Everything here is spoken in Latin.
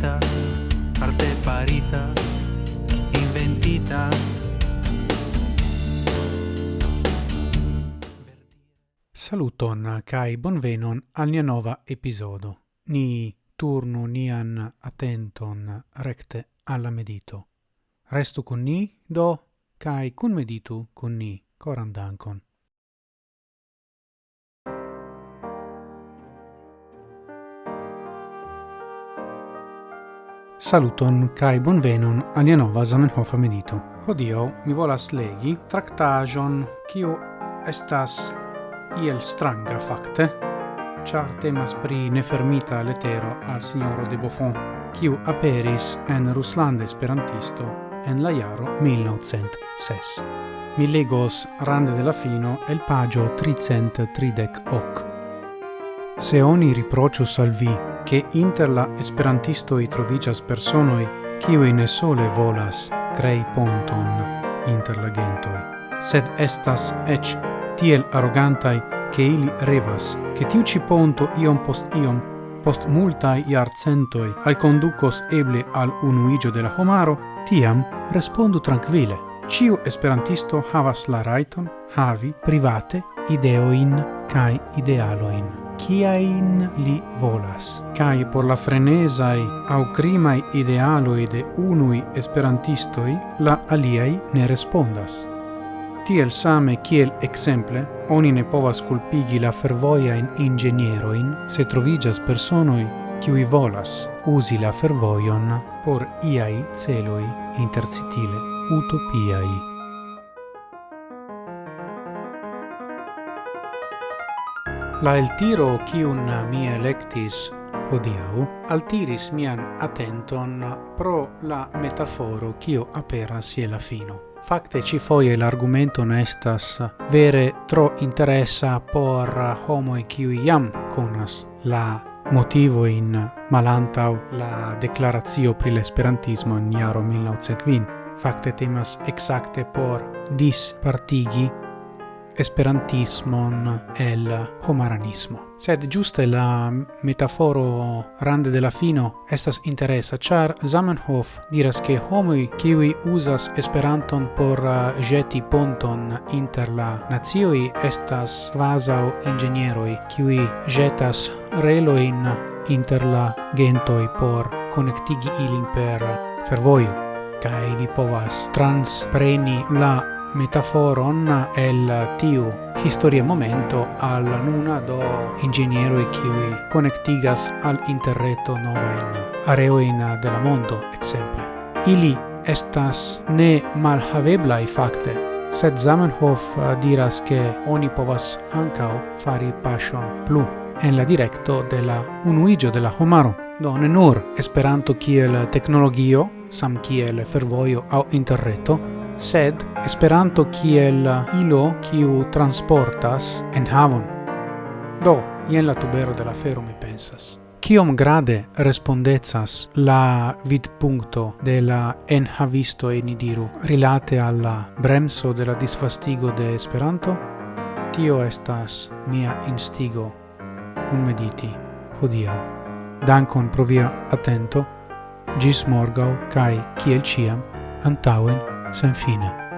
farita, artefarita, inventita. Saluton kai bonvenon al nia nova episodo. Ni turnu nian attenton recte alla medito. Restu con ni do kai kun meditu con ni corandancon. Saluton kai bonvenon alia nova Zamenhof amenito. Odio mi volas legi tractajon kiu estas iel stranga fakte, char temas pri nefermita letero al signoro de Buffon, kiu aperis en Ruslande Esperantisto en la jaro 1906. Mi legos rande de la fino el pagio 338. Se oni riprocius al vi che inter la esperantistoi trovigas personoi kiui ne sole volas crei ponton inter la gentoi, sed estas ec tiel arrogantai che ili revas che tiu ci ponto iom post iom post multai iarcentoi al conducos eble al unuigio de la homaro, tiam respondu tranquille. Ciu esperantisto havas la raiton havi private ideoin cae idealoin kiain li volas. Kai por la frenesai au crimai idealoi de unui esperantistoi, la aliai ne respondas. Tiel same kiel exemple, oni ne povas culpigi la fervoia in ingenieroin se trovigas personoi qui volas usi la fervoion por iai celoi intercitile utopiai. La eltiro kiun mi electis odiau altiris mian attenton pro la metaforo kio aperas je la fino. Fakte ci foie l'argumento nestas vere tro interessa por homoi kiu iam conas la motivo in malantau la declarazio pri l'esperantismo in iaro 1920. Fakte temas exacte por dispartigi esperantismon el homaranismo. Sed giuste la metaforo rande de la fino estas interesa, char Zamenhof diras che homoi kiwi usas esperanton por uh, jeti ponton inter la nazioi estas vasau ingenieroi kiwi jetas reloin inter la gentoi por connectigi ilin per fervoio, Kai vi povas transpreni la metaforon el tiu historia momento al nuna do ingenieroi kiwi connectigas al interreto novain areoin de la mondo, exemple. Ili estas ne malhavebla i facte, sed Zamenhof eh, diras che oni povas ancao fari passion plu en la directo de la unuigio de la homaro. Do ne nur Esperanto kiel teknologio, sam kiel fervojo au interreto, sed Esperanto kiel ilo kiu transportas en havon. Do, jen la tubero de la fero mi pensas. Kiom grade respondecas la vidpunkto de la enhavisto en diru rilate alla bremso de la disvastigo de Esperanto? Tio estas mia instigo cum mediti hodiaŭ. Dankon pro via atento, gis morgau, kai kiel ciam, antauen Sanfina.